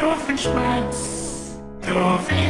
Doofenshmirtz. Dolphin.